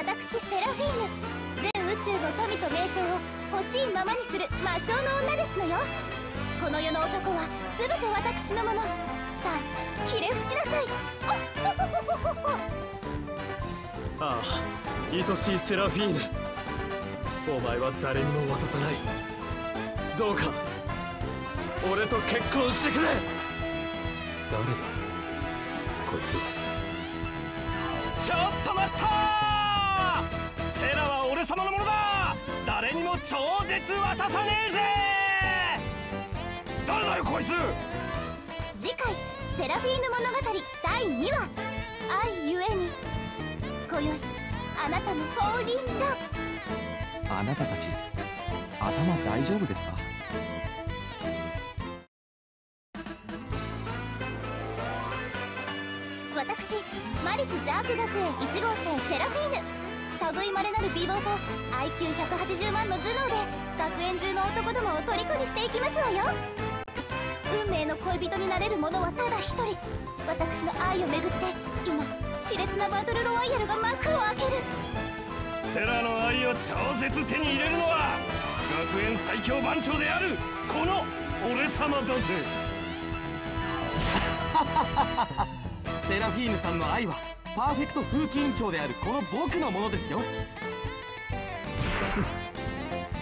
私セラフィーヌ。全宇宙の富と名声を欲しいままにする魔性の女ですのよ。この世の男は全て私のもの。さあひれ伏しなさい。ああ愛しいセラフィーヌ。お前は誰にも渡さない。どうか俺と結婚してくれ。誰だこいつ。ちょっと待った超絶渡さねえぜ！誰だよこいつ！次回「セラフィーヌ物語」第2話「愛ゆえに」今宵あなたのフォーリンラブあなたたち頭大丈夫ですか？類まれなる美貌と IQ180 万の頭脳で学園中の男どもを虜にしていきますわよ。運命の恋人になれる者はただ一人。私の愛をめぐって今熾烈なバトルロワイヤルが幕を開ける。セラの愛を超絶手に入れるのは学園最強番長であるこの俺様だぜ。セラフィーヌさんの愛はパーフェクト風紀委員長であるこの僕のものですよ。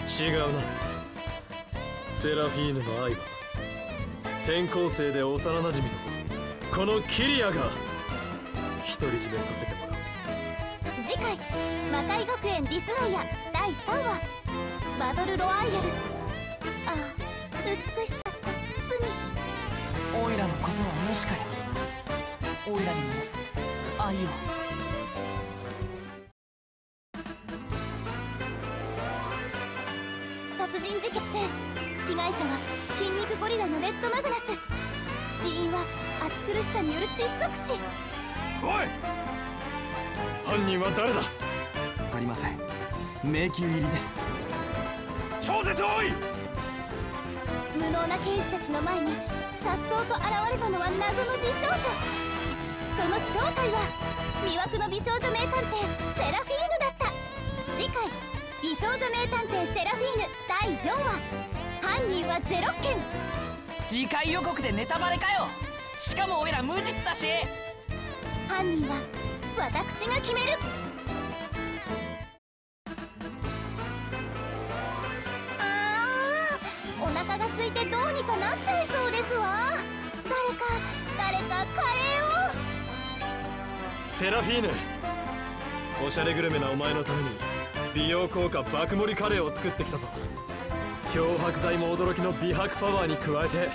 違うな。セラフィーヌの愛は転校生で幼なじみのこのキリアが独り占めさせてもらう。次回魔界学園ディスガイア第3話。バトルロワイヤル。ああ美しさ罪。オイラのことはもしかやオイラにおい。犯人は誰だ？分かりません。迷宮入りです。超絶多い！無能な刑事たちの前に颯爽と現れたのは謎の美少女。その正体は魅惑の美少女名探偵セラフィーヌだった。次回美少女名探偵セラフィーヌ第4話。犯人はゼロ件次回予告でネタバレかよしかもオイラ無実だし。犯人は私が決める。あーお腹が空いてどうにかなっちゃいそうですわ。誰か誰かカレーを。セラフィーヌおしゃれグルメなお前のために美容効果爆盛りカレーを作ってきたぞ。漂白剤も驚きの美白パワーに加えて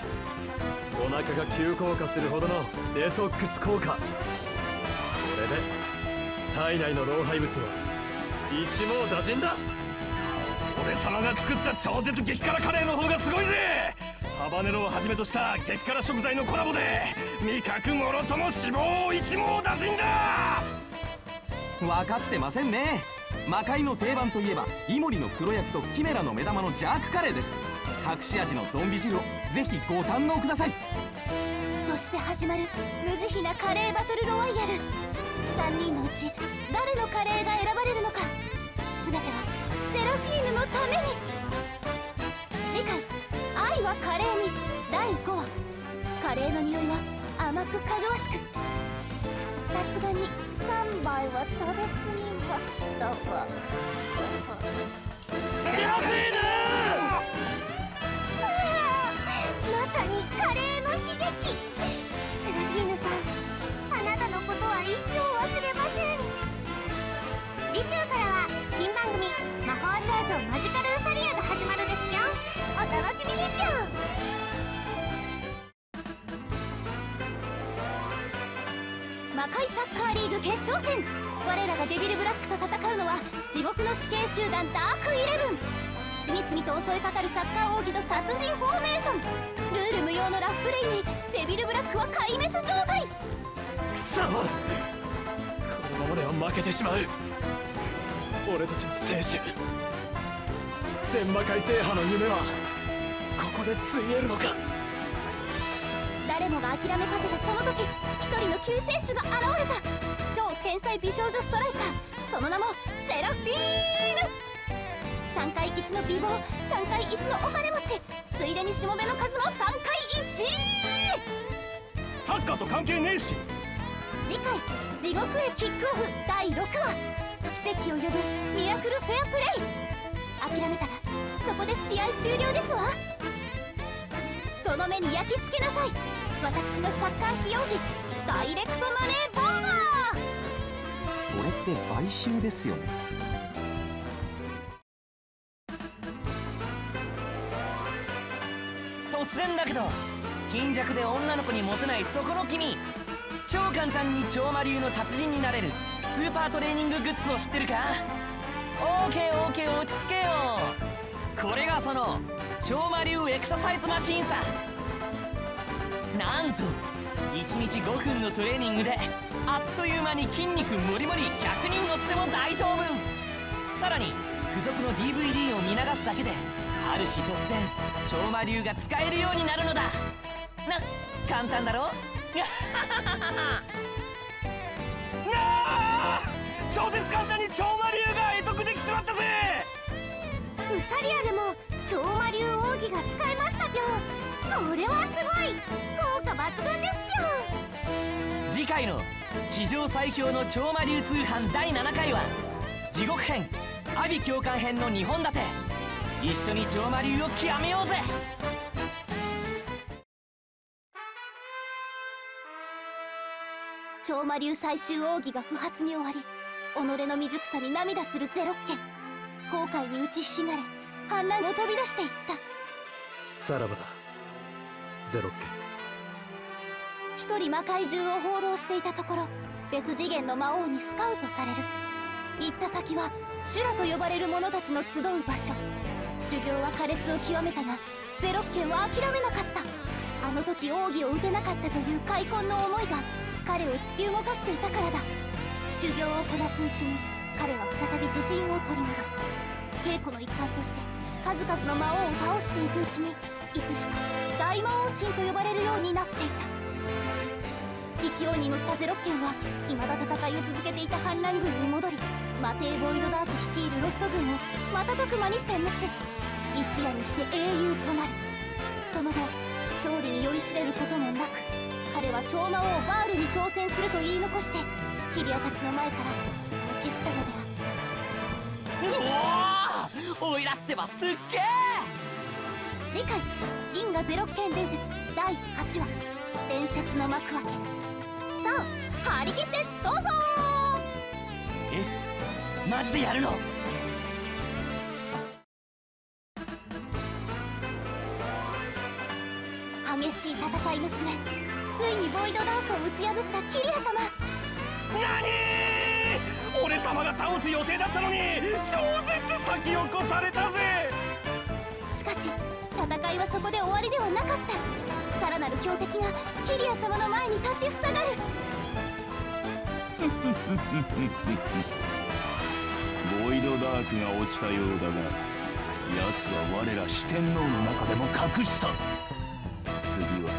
お腹が急降下するほどのデトックス効果。これで体内の老廃物は一網打尽だ。俺様が作った超絶激辛カレーの方がすごいぜ。ハバネロをはじめとした激辛食材のコラボで味覚もろとも脂肪を一網打尽だ。分かってませんね。魔界の定番といえばイモリの黒焼きとキメラの目玉のジャークカレーです。隠し味のゾンビ汁をぜひご堪能ください。そして始まる無慈悲なカレーバトルロワイヤル。3人のうち誰のカレーが選ばれるのか。全てはセラフィーヌのために。次回「愛はカレーに」第5話。カレーの匂いは甘くかぐわしく。さすがに3杯は食べ過ぎましたわ。セラフィーヌーの悲劇セラフィーヌさんあなたのことは一生忘れません次週からは新番組「魔法少女マジカルウサリア」が始まるですぴょんお楽しみにぴょん魔界サッカーリーグ決勝戦。我らがデビルブラックと戦うのは地獄の死刑集団ダークイレブン。次々と襲いかかるサッカー奥義と殺人フォーメーション。ルール無用のラフプレイにデビルブラックは壊滅状態。くそこのままでは負けてしまう。俺たちの青春全魔界制覇の夢はここでついえるのか？誰もが諦めかけたその時一人の救世主が現れた。超天天才美少女ストライカー。その名もセラフィーヌ3回1の美貌3回1のお金持ち。ついでにしもべの数も3回1サッカーと関係ねえし。次回「地獄へキックオフ」第6話。奇跡を呼ぶミラクルフェアプレイ。諦めたらそこで試合終了ですわ。その目に焼き付けなさい。私のサッカー費用費。ダイレクトマネーボンバー。それって買収ですよね突然だけど貧弱で女の子にモテないそこの君超簡単に超魔流の達人になれるスーパートレーニンググッズを知ってるか？オーケーオーー落ち着けよ。これがその超魔流エクササイズマシンさ。なんと1日5分のトレーニングであっという間に筋肉もりもり100人乗っても大丈夫。さらに付属の DVD を見流すだけである日突然超魔流が使えるようになるのだ。な簡単だろ？なあ！超絶簡単に超魔流が得得できちまったぜ！ウサリアでも超魔流奥義が使えましたぴょん。これはすごい！効果抜群ですぴょん。次回の史上最強の超魔流通販第7回は地獄編阿鼻教官編の2本立て一緒に超魔流を極めようぜ。超魔流最終奥義が不発に終わり己の未熟さに涙するゼロッケン後悔に打ちひしがれ反乱を飛び出していった。さらばだ。ゼロッケ一人魔界中を放浪していたところ別次元の魔王にスカウトされる。行った先は修羅と呼ばれる者たちの集う場所修行は苛烈を極めたがゼロッケンは諦めなかった。あの時奥義を打てなかったという悔恨の思いが彼を突き動かしていたからだ。修行をこなすうちに彼は再び自信を取り戻す。稽古の一環として数々の魔王を倒していくうちにいつしか大魔王神と呼ばれるようになっていた。勢いに乗ったゼロッケンは未だ戦いを続けていた反乱軍に戻りマテー・ボイドダーク率いるロスト軍を瞬く間に殲滅一夜にして英雄となるその後勝利に酔いしれることもなく彼は超魔王バールに挑戦すると言い残してキリアたちの前から姿を消したのであったうおおいらってばすっげえ次回「銀河ゼロ剣伝説」第8話「伝説の幕開け」さあ張り切ってどうぞえマジでやるのしい戦いの末ついにボイドダークを打ち破ったキリア様。何俺様が倒す予定だったのに超絶先を越されたぜ！しかし戦いはそこで終わりではなかった。さらなる強敵がキリア様の前に立ちふさがる。ボイドダークが落ちたようだが奴は我ら四天王の中でも格下次は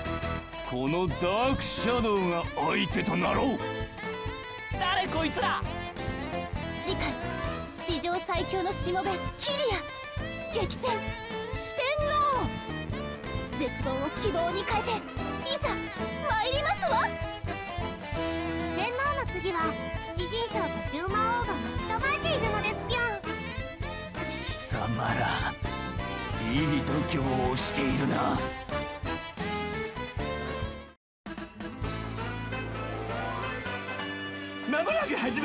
このダークシャドウが相手となろう。誰こいつら次回史上最強のしもべキリア。激戦。四天王絶望を希望に変えていざ参りますわ。四天王の次は七人将と十魔王が待ち構えているのですぴょん。貴様らいい度胸をしているな。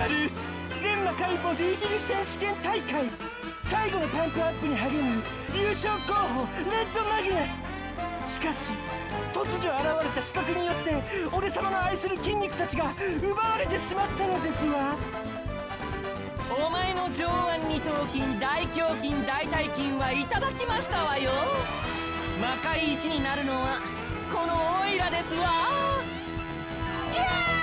まる全魔界ボディビル選手権大会。最後のパンプアップに励む優勝候補レッドマギナス。しかし突如現れた刺客によって俺様の愛する筋肉たちが奪われてしまったのですわお前の上腕二頭筋大胸筋大腿筋はいただきましたわよ。魔界一になるのはこのオイラですわ。キャー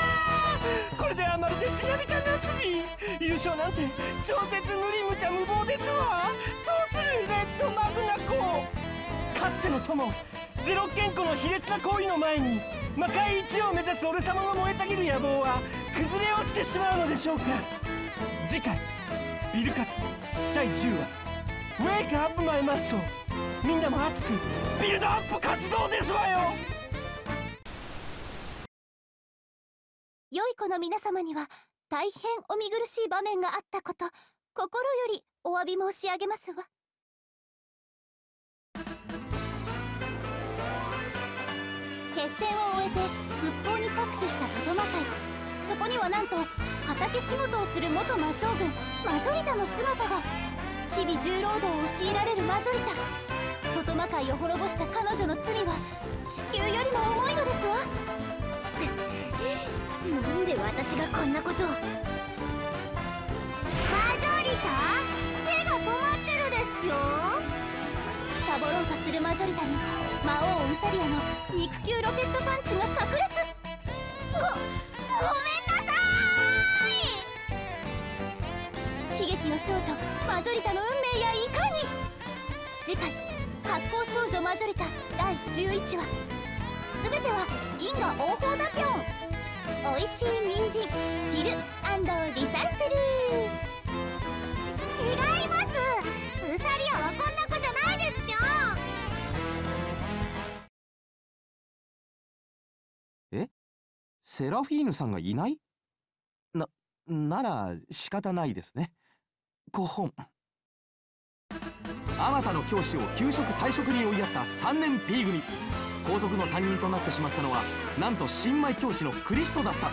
これではまるでしなびたナスビ優勝なんて超絶無理無茶無謀ですわどうするレッドマグナコかつての友。ゼロッケンコの卑劣な行為の前に魔界一を目指す俺様の燃えたぎる野望は崩れ落ちてしまうのでしょうか。次回ビルカツ第10話。ウェイクアップマイマッソ。みんなも熱く。ビルドアップ活動ですわよ。良い子の皆様には大変お見苦しい場面があったこと心よりお詫び申し上げますわ。決戦を終えて復興に着手したトトマ会そこにはなんと畑仕事をする元魔将軍マジョリタの姿が日々重労働を強いられるマジョリタ。トトマ界を滅ぼした彼女の罪は地球よりも重いのですわ。私がこんなことを。マジョリタ手が止まってるですよサボろうとするマジョリタに。魔王ウサリアの肉球ロケットパンチが炸裂ごごめんなさい悲劇の少女マジョリタの運命やいかに次回「発光少女マジョリタ」第11話。すべては因果応報だぴょん。おいしい人参切るリサイクル。違います。ウサリアはこんな子じゃないですぴょセラフィーヌさんがいない？ななら仕方ないですね。5本。あまたの教師を給食退職に追いやった3年 P 組。皇族の担任となってしまったのはなんと新米教師のクリストだった。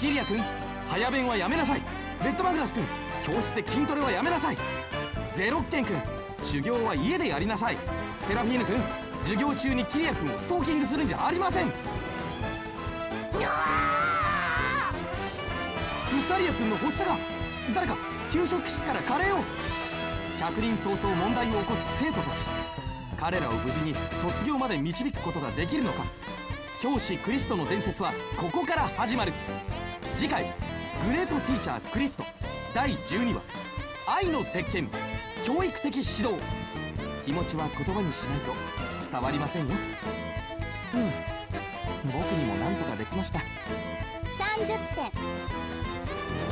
キリア君早弁はやめなさい。レッドマグラス君教室で筋トレはやめなさい。ゼロッケン君修行は家でやりなさい。セラフィーヌ君授業中にキリア君をストーキングするんじゃありません。ウサリア君の発作が誰か給食室からカレーを。着任早々問題を起こす生徒たち。彼らを無事に卒業まで導くことができるのか。教師クリストの伝説はここから始まる。次回「グレートティーチャークリスト」第12話「愛の鉄拳教育的指導」気持ちは言葉にしないと伝わりませんよ。うん。僕にも何とかできました。30点。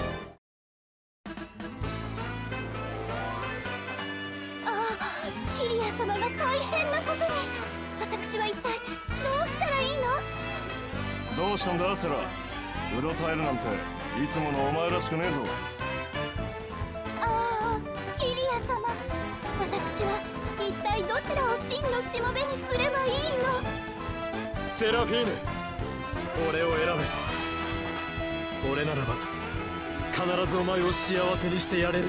変なことに。私は一体どうしたらいいの？どうしたんだセラ？うろたえるなんていつものお前らしくねえぞ。ああキリア様。私は一体どちらを真のしもべにすればいいの？セラフィーヌ俺を選べ。俺ならば必ずお前を幸せにしてやれる。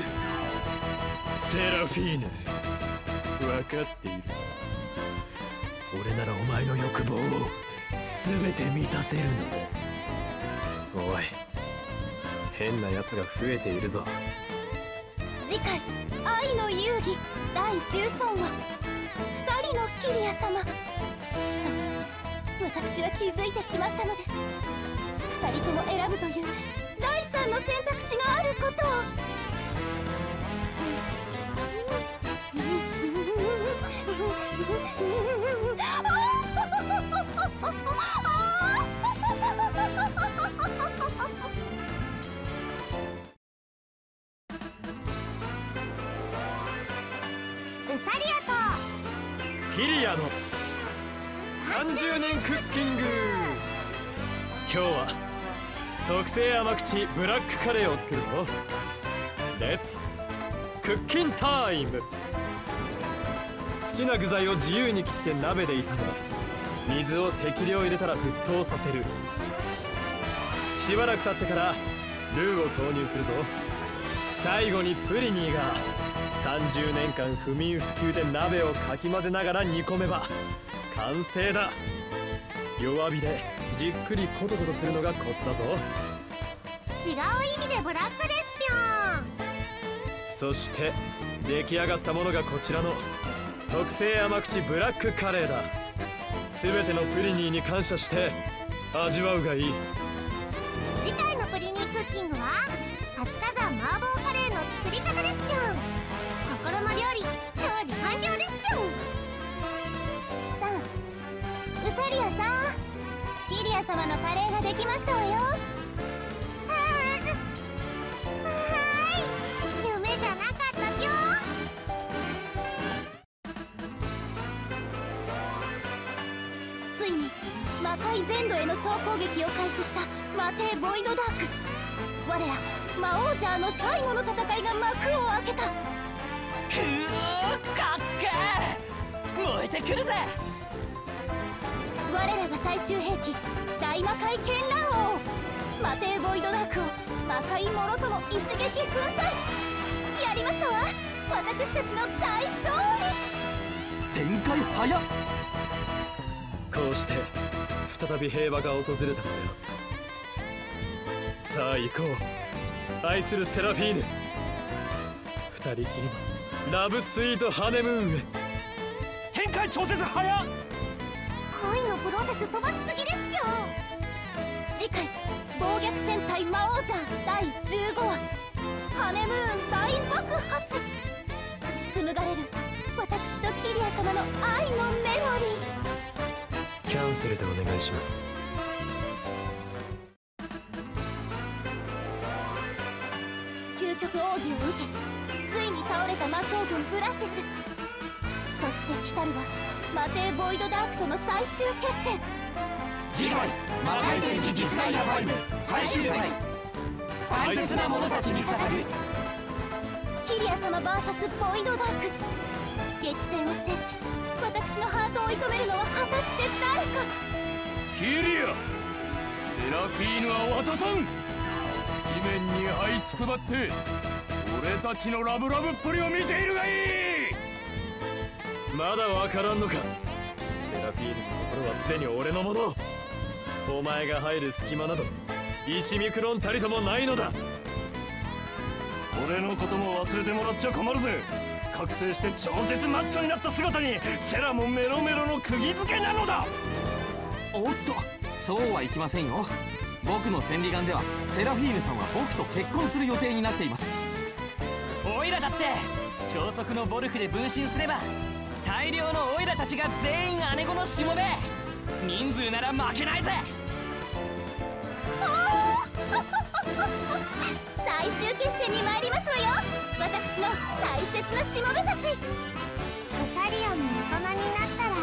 セラフィーヌ分かっている俺ならお前の欲望を全て満たせるの。だおい変な奴が増えているぞ。次回「愛の遊戯」第13話「二人のキリア様」そう私は気づいてしまったのです。二人とも選ぶという第三の選択肢があることを年クッキング。今日は特製甘口ブラックカレーを作るぞ。レッツクッキンタイム好きな具材を自由に切って鍋で炒め水を適量入れたら沸騰させる。しばらく経ってからルーを投入するぞ。最後にプリニーが30年間不眠不休で鍋をかき混ぜながら煮込めば完成だ。弱火でじっくりコトコトするのがコツだぞ。違う意味でブラックですぴょん。そして出来上がったものがこちらの特製甘口ブラックカレーだ。全てのプリニーに感謝して味わうがいい。次回のプリニークッキングは活火山麻婆カレーの作り方ですぴょん。心の料理様のカレーができましたわよ。はーい。夢じゃなかったぴょ。ついに魔界全土への総攻撃を開始した魔帝ボイドダーク。我ら魔王ジャーの最後の戦いが幕を開けた。くーかっけー。燃えてくるぜ。我らが最終兵器大魔界絢爛王魔帝ボイドダークを魔界もろとも一撃粉砕やりましたわ。私たちの大勝利。展開早っ。こうして再び平和が訪れたので。あったさあ行こう。愛するセラフィーヌ。二人きりのラブスイートハネムーンへ。展開超絶早っ。恋のプロセス飛ばしすぎ次回暴虐戦隊魔王ジャー第15話ハネムーン大爆発。紡がれる私とキリア様の愛のメモリー。キャンセルでお願いします。究極奥義を受けついに倒れた魔将軍ブラッティス。そして来たるは魔帝ボイドダークとの最終決戦次回魔界戦記ディスガイア5最終回大切な者たちに捧ぐキリア様 VS ボイドダーク。激戦を制し私のハートを射止めるのは果たして誰か。キリアセラフィーヌは渡さん。地面に這いつくばって俺たちのラブラブっぷりを見ているがいい。まだわからんのか。セラフィーヌはすでに俺のもの。お前が入る隙間など1ミクロンたりともないのだ。俺のことも忘れてもらっちゃ困るぜ。覚醒して超絶マッチョになった姿にセラもメロメロの釘付けなのだ。おっとそうはいきませんよ。僕の千里眼ではセラフィーヌさんは僕と結婚する予定になっています。オイラだって超速のボルフで分身すれば大量のオイラたちが全員姉子のしもべ人数なら負けないぜ。最終決戦に参りますわよ。私の大切なしもべたち。ウサリオンも大人になったら